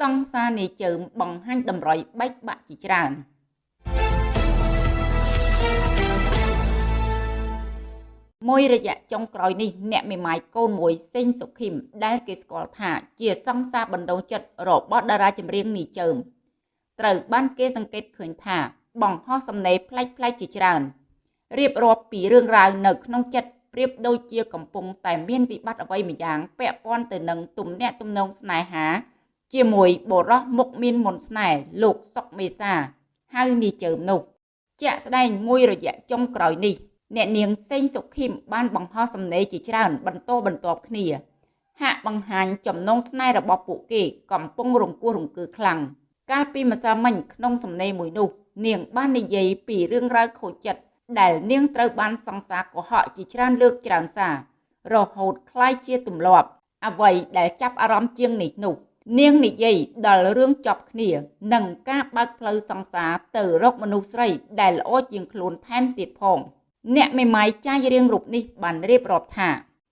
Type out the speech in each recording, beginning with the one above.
សង្សារនាយជើមបង្ហាញតម្រុយបែកបាក់ជាច្រើនមួយរយៈចុងក្រោយនេះអ្នកមេម៉ាយកូនមួយសេងសុខីមដែលគេស្គាល់ថាជាសង្សារបណ្ដោចិត្តរបស់តារាចម្រៀងនីជើមត្រូវបានគេសង្កេតឃើញថាបង្ហោះសំណេរប្លែកៗជាច្រើនរៀបរាប់ពីរឿងរ៉ាវនៅក្នុងចិត្តប្រៀបដូចជាកំពុងតែមានវិបត្តិអ្វីម្យ៉ាងពាក់ព័ន្ធទៅនឹងទំនាក់ទំនងស្នេហា ជាមួយបុរសមុខមានមុនស្នេហ៍លោកសុកមេសាហៅនីជើមនោះជាក់ស្ដែងមួយរយៈចុងក្រោយនេះអ្នកនាងសេងសុខីមបានបង្ហោះសំណេរជាច្រើនបន្តបន្ទាប់គ្នា ហាក់បង្ហាញចំណងស្នេហ៍របស់ពួកគេកំពុងរង្គោះរង្គើខ្លាំងកាលពីម្សិលមិញក្នុងសំណេរមួយនោះ នាងបាននិយាយពីរឿងរ៉ាវខូចចិត្តដែលនាងត្រូវបានសង្សារកុហកជាច្រើនលើកច្រើនសាររហូតคล้ายជាទម្លាប់អ្វីដែលចាប់អារម្មណ៍ជាងនេះនោះ នាងនិយាយដល់រឿងចប់គ្នានិងការបើកផ្លូវសង្សារទៅរកមនុស្សស្រីដែលល្អជាងខ្លួនថែមទៀតផង អ្នកមេម៉ាយចាយរៀងរូបនេះបានរៀបរាប់ថា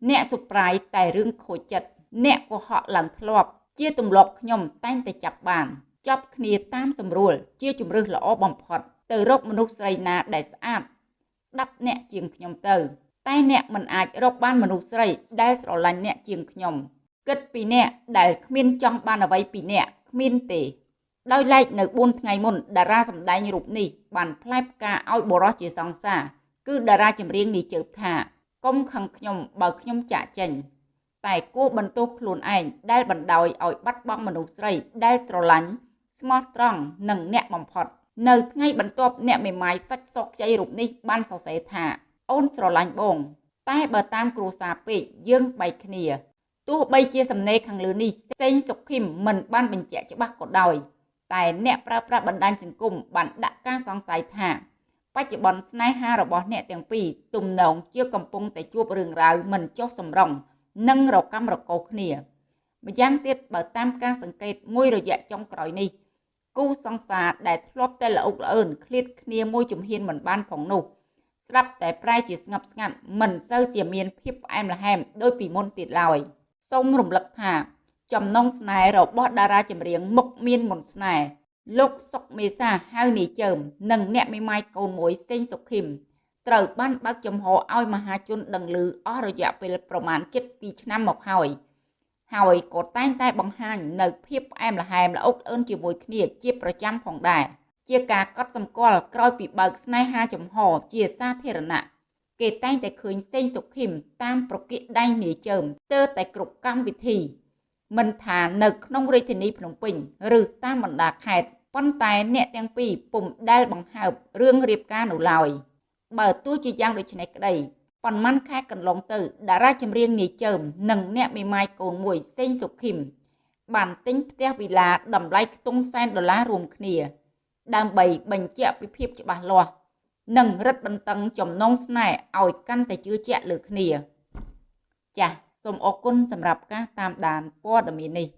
អ្នកសុប្រាយតែរឿងខូចចិត្តអ្នកកុហកឡើងធ្លាប់ ជាទម្លាប់ខ្ញុំតែងតែចាប់បានចប់គ្នាតាមសម្រួល ជាជំរឹះល្អបំផុត ទៅរកមនុស្សស្រីណាដែលស្អាតស្ដាប់អ្នកជាងខ្ញុំទៅ តែអ្នកមិនអាចរកបានមនុស្សស្រីដែលស្រឡាញ់អ្នកជាងខ្ញុំ គិតពីអ្នកដែលគ្មានចង់បានអ្វីពីអ្នកគ្មានទេដោយឡែកនៅ4ថ្ងៃមុនតារាសម្ដែងរូបនេះបានផ្លែផ្កាឲ្យបរោះជាសង្សារគឺតារាចម្រៀងនេះជើបថាកុំខឹងខ្ញុំបើខ្ញុំចាក់ចេញតែគួរបន្ទោសខ្លួនឯងដែលបណ្ដោយឲ្យបាត់បង់មនុស្សស្រីដែលស្រឡាញ់ស្មោះត្រង់និងអ្នកបំផុតនៅថ្ងៃបន្ទាប់អ្នកមេម៉ាយសាច់សក់ខ្ចីរូបនេះបានសរសេរថាអូនស្រឡាញ់បង តែបើតាមគ្រួសារពេកយើងបែកគ្នា ទោះបីជាសំណេរខាងលើនេះសេងសុខីមមិនបានបញ្ជាក់ច្បាស់ក៏ដោយ តែអ្នកប្រើប្រាស់បណ្ដាញសង្គមបានដាក់ការសង្ស័យថាបច្ចុប្បន្នស្នេហារបស់អ្នកទាំងពីរទំនងជាកំពុងតែជួបរឿងរ៉ាវមិនចុះសម្រុងនិងរកម្មរកោគ្នាម្យ៉ាងទៀតបើតាមការសង្កេតមួយរយៈចុងក្រោយនេះគូសង្សារដែលធ្លាប់តែល្អុកល្អឿនឃ្លាតគ្នាមួយជំហានមិនបានផងនោះស្រាប់តែប្រែជាស្ងប់ស្ងាត់មិនសូវជាមានភាពផ្អែមល្ហែមដូចពីមុនទៀតឡើយ សូមរំលឹកថា ចំណងស្នេហ៍របស់តារាចម្រៀងមុខមានមុនស្នេហ៍លោកសុកមេសាហៅនីជើម និងអ្នកមេម៉ាយកូនមួយសេងសុខីមត្រូវបានបើកចំហឲ្យមហាជនដឹងឮអស់រយៈពេលប្រមាណជិត2ឆ្នាំមកហើយហើយក៏តែងតែបង្ហាញនៅភាពផ្អែមល្ហែមល្អុកអឿនជាមួយគ្នាជាប្រចាំផងដែរជាការកត់សម្គាល់ក្រោយពីបើកស្នេហាចំហជាសាធារណៈ គេតែងតែឃើញសេងសុខីមតាមប្រគិដៃនាយជើមទើតែគ្រប់កម្មវិធី មិនថានៅក្នុងរាជធានីភ្នំពេញ ឬតាមបណ្ដាខេត្តប៉ុន្តែអ្នកទាំងពីរពុំដែលបង្ហើបរឿងរៀបការនោះឡើយបើទោះជាយ៉ាងដូចនេះក្តីប៉ុន្មានខែកន្លងទៅតារាចម្រៀងនាយជើមនិងអ្នកមេម៉ាយកូនមួយសេងសុខីមបានទិញផ្ទះវិឡាតម្លៃខ្ទង់សែនដុល្លាររួមគ្នា ដើម្បីបញ្ជាក់ពីភាពច្បាស់លាស់ និងរឹតបន្តឹងចំណងស្នេហ៍ឲ្យកាន់តែជឿជាក់លើគ្នា ចាសសូមអរគុណសម្រាប់ការតាមដានព័ត៌មាននេះ